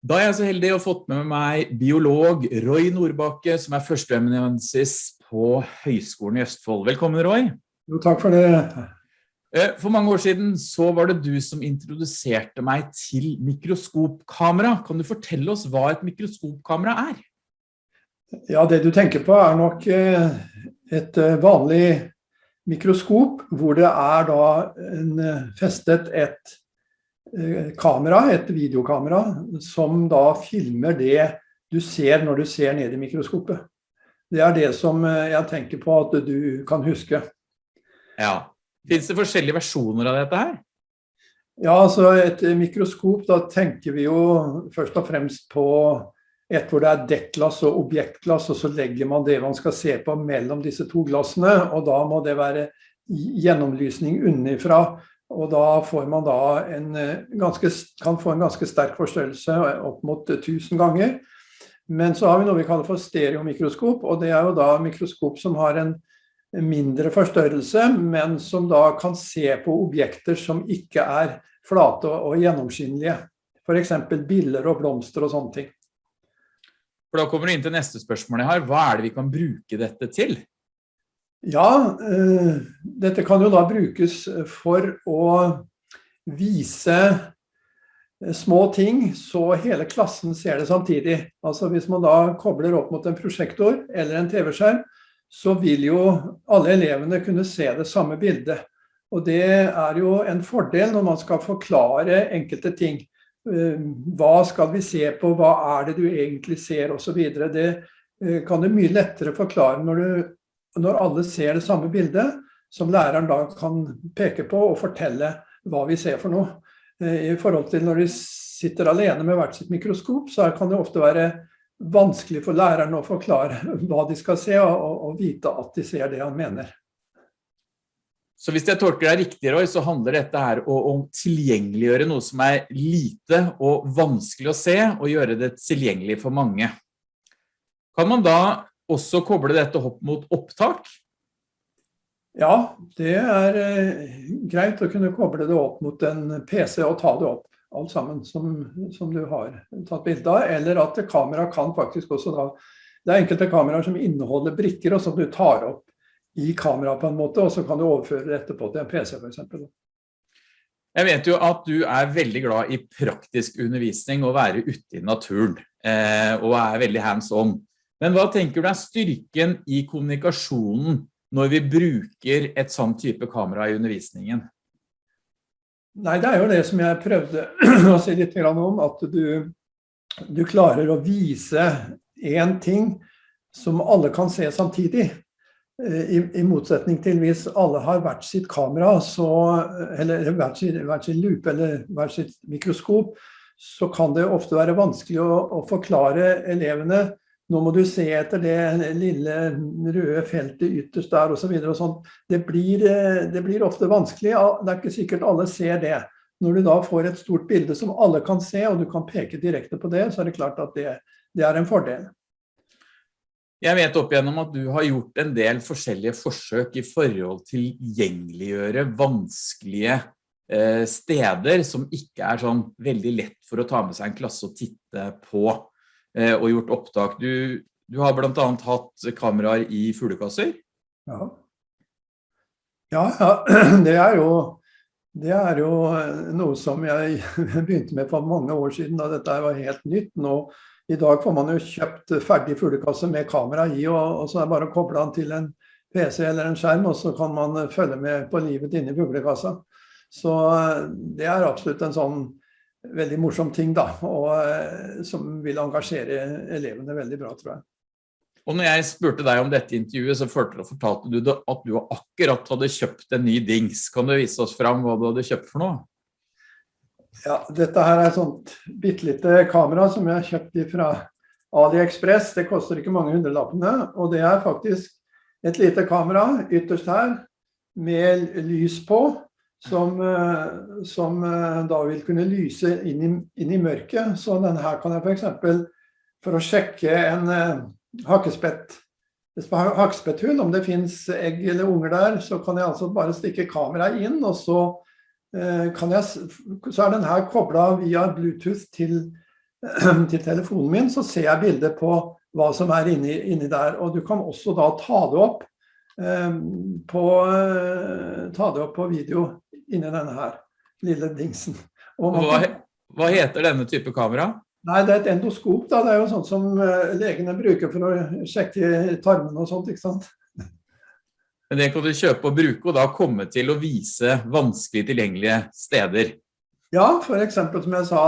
Da er jeg så heldig å ha fått med meg biolog Roy Nordbakke, som er førsteamanuensis på Høgskolen i Østfold. Velkommen, Roy. Jo, takk for det. Eh, for mange år siden så var det du som introduserte meg til mikroskopkamera. Kan du fortelle oss hva et mikroskopkamera er? Ja, det du tenker på er nok eh, et eh, vanlig mikroskop, hvor det er da en, festet et Eh, kamera, et videokamera, som da filmer det du ser når du ser ned i mikroskopet. Det er det som eh, jeg tenker på at du kan huske. Ja. Finnes det forskjellige versjoner av dette her? Ja, altså et mikroskop, da tenker vi jo først og fremst på et hvor det er dekkglass og objektglass, og så legger man det man skal se på mellom disse to glassene, og da må det være gjennomlysning unnifra og da får man da en eh, ganske, kan få en ganske sterk forstørrelse opp mot 1000 ganger. Men så har vi noe vi kaller for stereomikroskop, og det er jo da mikroskop som har en mindre forstørrelse, men som da kan se på objekter som ikke er flate og gjennomskinnelige. F.eks. biller og blomster og sånne ting. For Da kommer du inn til neste spørsmål jeg har. Hva er det vi kan bruke dette til? Ja, eh, dette kan jo da brukes for å vise eh, små ting, så hele klassen ser det samtidig. Altså hvis man da kobler opp mot en prosjektor eller en TV-skjerm, så vil jo alle elevene kunne se det samme bildet. Og det er jo en fordel når man skal forklare enkelte ting. Eh, hva skal vi se på, hva er det du egentlig ser, videre. Det kan du mye lettere forklare når du når alle ser det samme bildet, som læreren da kan peke på og fortelle hva vi ser for noe. Eh, I forhold til når de sitter alene med hvert sitt mikroskop, så kan det ofte være vanskelig for læreren å forklare hva de skal se, og, og vite at de ser det han mener. Så hvis jeg tolker deg riktig, Roy, så handler dette her om tilgjengeliggjøre noe som er lite og vanskelig å se, og gjøre det tilgjengelig for mange. Kan man da også koble dette opp mot opptak? Ja, det er eh, greit å kunne koble det opp mot en PC og ta det opp, alt sammen som, som du har tatt bilde av. Eller at kamera kan faktisk også da Det er enkelte kameraer som inneholder brikker, og som du tar opp i kamera på en måte, og så kan du overføre det etterpå til en PC f.eks. Jeg vet jo at du er veldig glad i praktisk undervisning og være ute i naturen, eh, og er veldig hands on. Men hva tenker du er styrken i kommunikasjonen når vi bruker et sånn type kamera i undervisningen? Nei, det er jo det som jeg prøvde å si litt om, at du, du klarer å vise en ting som alle kan se samtidig. Eh, I, I, motsetning til hvis alle har hvert sitt kamera, så, eller hvert sin, hvert sin lupe eller hvert sitt mikroskop, så kan det ofte være vanskelig å, å forklare elevene nå må du se etter det lille røde feltet ytterst der osv. Det, blir, eh, det blir ofte vanskelig. Det er ikke sikkert alle ser det. Når du da får et stort bilde som alle kan se, og du kan peke direkte på det, så er det klart at det, det er en fordel. Jeg vet opp igjennom at du har gjort en del forskjellige forsøk i forhold til gjengeliggjøre vanskelige eh, steder som ikke er sånn veldig lett for å ta med seg en klasse og titte på. Eh, og gjort opptak. Du, du har blant annet hatt kameraer i fuglekasser? Ja. ja. Ja, det er jo det er jo noe som jeg begynte med for mange år siden, da dette var helt nytt. Nå, I dag får man jo kjøpt ferdig fuglekasse med kamera i, og, og så er det bare å koble den til en PC eller en skjerm, og så kan man følge med på livet inni fuglekassa. Så eh, det er absolutt en sånn veldig morsom ting, da, og eh, som vil engasjere elevene veldig bra, tror jeg. Og når jeg spurte deg om dette intervjuet, så fortalte du at du akkurat hadde kjøpt en ny dings. Kan du vise oss fram hva du hadde kjøpt for noe? Ja, dette her er et sånt bittelite kamera som jeg har kjøpt fra AliExpress. Det koster ikke mange hundrelappene, og det er faktisk et lite kamera ytterst her med lys på som, eh, som, eh, da vil kunne lyse inn i, inn i mørket. Så denne her kan jeg f.eks. For, for å sjekke en uh, hakkespett hakkespetthund, om det finnes egg eller unger der, så kan jeg altså bare stikke kameraet inn, og så, jeg, så er den her kobla via Bluetooth til til telefonen min, så ser jeg bildet på hva som er inni, inni der. Og du kan også da ta det opp eh, på, eh, ta det opp på video inni denne her lille dingsen. Hva, hva heter denne type kamera? Nei, det er et endoskop. da, Det er jo sånt som eh, legene bruker for å sjekke tarmene og sånt. ikke sant? Men det kan du kjøpe og bruke, og da komme til å vise vanskelig tilgjengelige steder. Ja, f.eks. som jeg sa,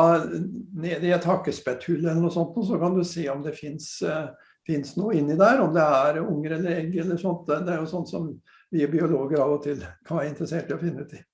nede i et hakkespetthull eller noe sånt, så kan du se om det fins noe inni der. Om det er unger eller egg eller sånt. Det er jo sånt som vi biologer av og til kan være interessert i å finne ut i.